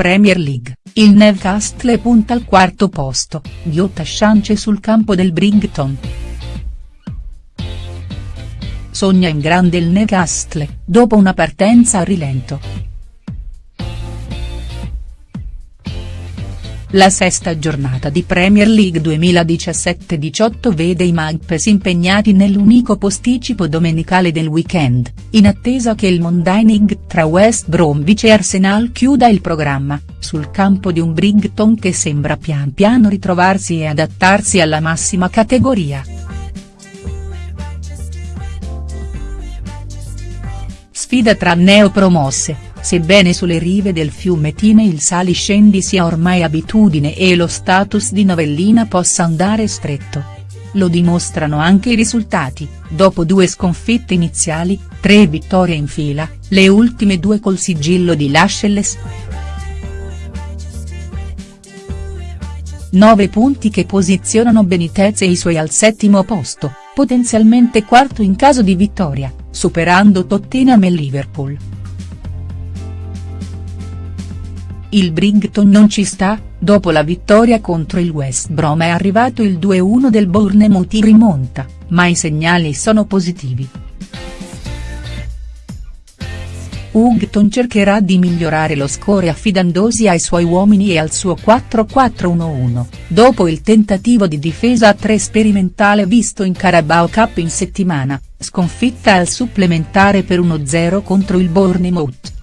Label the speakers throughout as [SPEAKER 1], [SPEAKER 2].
[SPEAKER 1] Premier League, il Newcastle punta al quarto posto, ghiotta chance sul campo del Brighton. Sogna in grande il Newcastle, dopo una partenza a rilento. La sesta giornata di Premier League 2017-18 vede i Magpies impegnati nell'unico posticipo domenicale del weekend, in attesa che il Monday Night tra West Bromwich e Arsenal chiuda il programma, sul campo di un Brighton che sembra pian piano ritrovarsi e adattarsi alla massima categoria. Sfida tra neopromosse Sebbene sulle rive del fiume Tine il sali-scendi sia ormai abitudine e lo status di novellina possa andare stretto. Lo dimostrano anche i risultati, dopo due sconfitte iniziali, tre vittorie in fila, le ultime due col sigillo di Lascelles. 9 punti che posizionano Benitez e i suoi al settimo posto, potenzialmente quarto in caso di vittoria, superando Tottenham e Liverpool. Il Brighton non ci sta, dopo la vittoria contro il West Brom è arrivato il 2-1 del Bournemouth in rimonta, ma i segnali sono positivi. Houghton cercherà di migliorare lo score affidandosi ai suoi uomini e al suo 4-4-1-1, dopo il tentativo di difesa a tre sperimentale visto in Carabao Cup in settimana, sconfitta al supplementare per 1-0 contro il Bournemouth.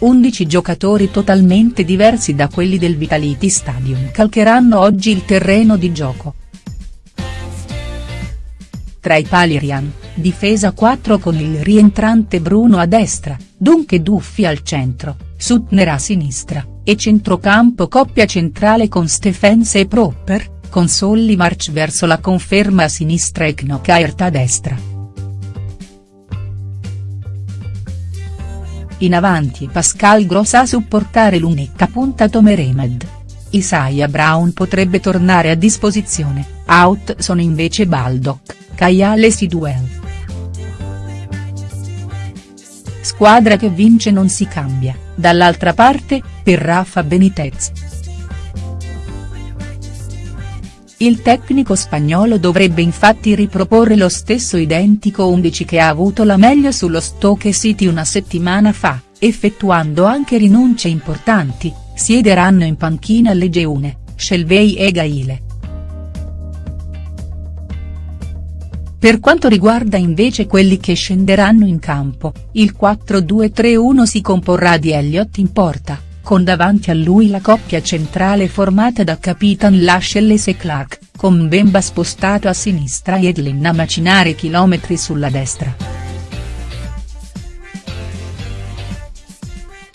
[SPEAKER 1] 11 giocatori totalmente diversi da quelli del Vitality Stadium calcheranno oggi il terreno di gioco. Tra i pali Rian, difesa 4 con il rientrante Bruno a destra, Dunque Duffi al centro, Sutner a sinistra, e centrocampo coppia centrale con Stephens e Proper, con Solly March verso la conferma a sinistra e Knockert a destra. In avanti Pascal Gross a supportare l'unica punta Tomeremed. Isaiah Brown potrebbe tornare a disposizione, out sono invece Baldock, Kayal e Sidwell. Squadra che vince non si cambia, dall'altra parte, per Rafa Benitez. Il tecnico spagnolo dovrebbe infatti riproporre lo stesso identico 11 che ha avuto la meglio sullo Stoke City una settimana fa, effettuando anche rinunce importanti, siederanno in panchina Legeune, Shelvey e Gaile. Per quanto riguarda invece quelli che scenderanno in campo, il 4-2-3-1 si comporrà di Elliott in porta con davanti a lui la coppia centrale formata da Capitan Lascelles e Clark, con Bemba spostato a sinistra e Edlin a macinare chilometri sulla destra.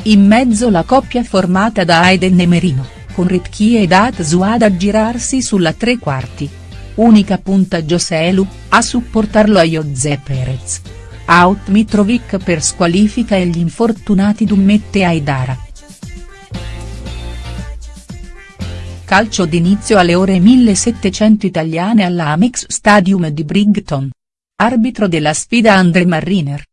[SPEAKER 1] In mezzo la coppia formata da Aiden e Merino, con Ritchie ed Atsuad a girarsi sulla tre quarti. Unica punta Joselu, a supportarlo a Jose Perez. Out Mitrovic per squalifica e gli infortunati Dummette Aidara. Calcio d'inizio alle ore 1700 italiane all'Amex Stadium di Brighton. Arbitro della sfida Andre Marriner.